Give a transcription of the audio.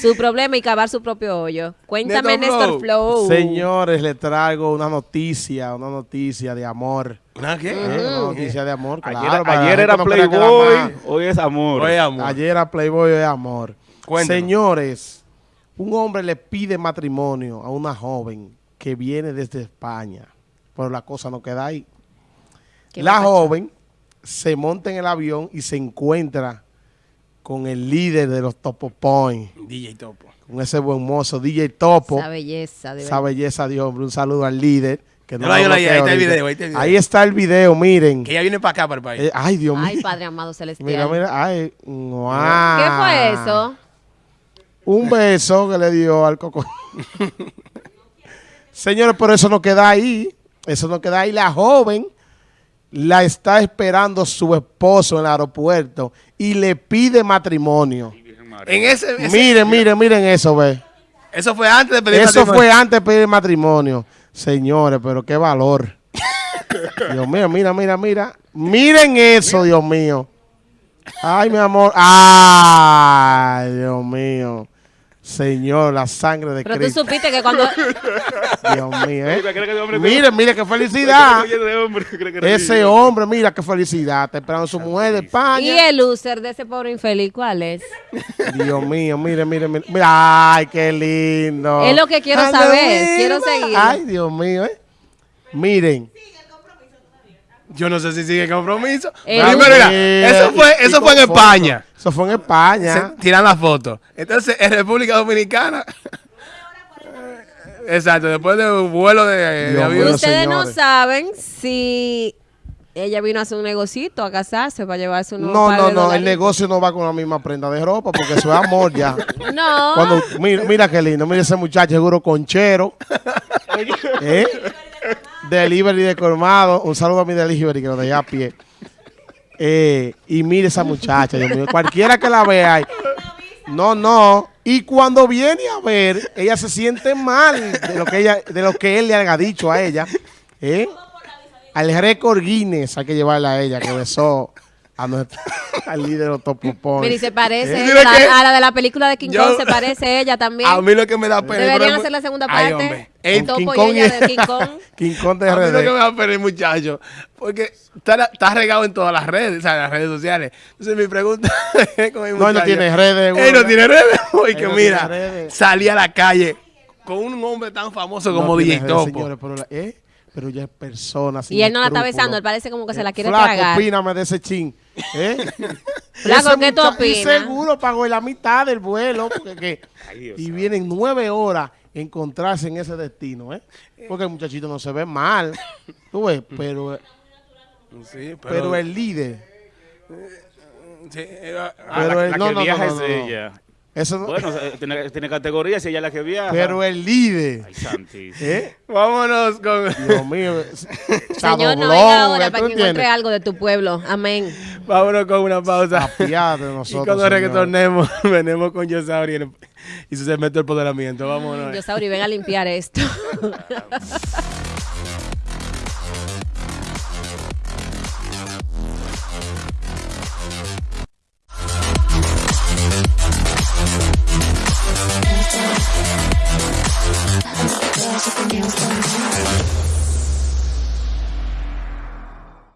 su problema y cavar su propio hoyo. Cuéntame, Néstor Flow. Señores, les traigo una noticia, una noticia de amor. ¿Una qué? Una mm. noticia de amor, claro. Ayer, ayer era Playboy, hoy es amor. Hoy es amor. Ayer era Playboy, hoy es amor. Señores, un hombre le pide matrimonio a una joven que viene desde España, pero la cosa no queda ahí. La joven se monta en el avión y se encuentra con el líder de los Topo Point, DJ Topo. con ese buen mozo, DJ Topo. Esa belleza, de Esa belleza hombre. Un saludo al líder. Que ahí está el video, ahí está el video. Ahí está el video, miren. Que ella viene para acá, para el país. Eh, ay, Dios mío. Ay, Padre amado celestial. Mira, mira, ay, guau. ¿Qué fue eso? Un beso que le dio al coco. Señores, pero eso no queda ahí. Eso no queda ahí. La joven la está esperando su esposo en el aeropuerto y le pide matrimonio. en ese, ese- Miren, miren, miren eso, ve. Eso fue antes de pedir Eso matrimonio. fue antes de pedir matrimonio. Señores, pero qué valor. Dios mío, mira, mira, mira. Miren eso, Dios mío. Ay, mi amor. Ay, Dios mío. Señor, la sangre de Pero tú Cristo. supiste que cuando... Dios mío, ¿eh? ¿Cree que ese hombre- Miren, miren qué felicidad. Ese hombre, mira qué felicidad. Está esperando su mujer de ¿Y España. el loser de ese pobre infeliz cuál es? Dios mío, miren, miren, miren. Mira, ay, qué lindo. Es lo que quiero saber, quiero mío. seguirlo. Ay, Dios mío, ¿eh? Miren. Yo no sé si sigue el compromiso. Eh, Primero, mira, Mira, eso fue, eso fue en foto. España. Eso fue en España. Se tiran la foto. Entonces, en República Dominicana. Exacto, después de un vuelo de, de avión. Ustedes no saben si ella vino a hacer un negocito a casarse para llevarse un nuevo No, par no, de no, el negocio no va con la misma prenda de ropa porque eso es amor ya. No. Cuando, mira, mira qué lindo, mira ese muchacho seguro conchero. ¿Eh? Delivery de colmado. Un saludo a mi delivery que lo dejé a pie. Eh, y mire esa muchacha. Cualquiera que la vea. No, no. Y cuando viene a ver, ella se siente mal de lo que ella, de lo que él le haya dicho a ella. ¿Eh? Al récord Guinness hay que llevarla a ella, que besó a nuestra, al líder de los Topopón. Mira, y se parece ¿Eh? ella, Mira la- que- a la de la película de King Yo- Kong, se parece ella también. A mí lo que me da pena. Deberían hacer la segunda Ay, parte. hombre. El Topo King y Kong ella y- de King Kong. King Kong de A mí lo que me da pena muchacho, porque está, está regado en todas las redes, o sea, en las redes sociales. Entonces mi pregunta es con el No, él no muchacho. tiene redes, Él no tiene redes, güey, Él que no mira, salí a la calle con un hombre tan famoso como No DJ Topo. señores, pero, la- ¿eh? Pero ya es persona. sin Y él no la está besando, él parece como que se la quiere Flaco, tragar. opíname de ese chin. ¿eh? Flaco, Ese ¿qué tú opinas? seguro pagó la mitad del vuelo. Porque, que- Ay, Dios y santo. vienen nueve horas encontrarse en ese destino. ¿eh? Porque el muchachito no se ve mal. Tú ves, pero, Sí, pero, el líder. sí, era- Ah, pero la, él- la no, que no, viaja no, no. es ella. Eso no- Bueno, tiene, tiene categoría si ella es la que viaja. pero el líder. Ay, santísimo. ¿eh? Vámonos con... Dios mío. Señor, no venga ahora ¿tú para que encuentre algo de tu pueblo. Amén. Vámonos con una pausa. Apiade de Y nosotros. cuando retornemos, venimos con Yosauri y su segmento del poderamiento. Vámonos. Yo Sauri, ven a limpiar esto. There's a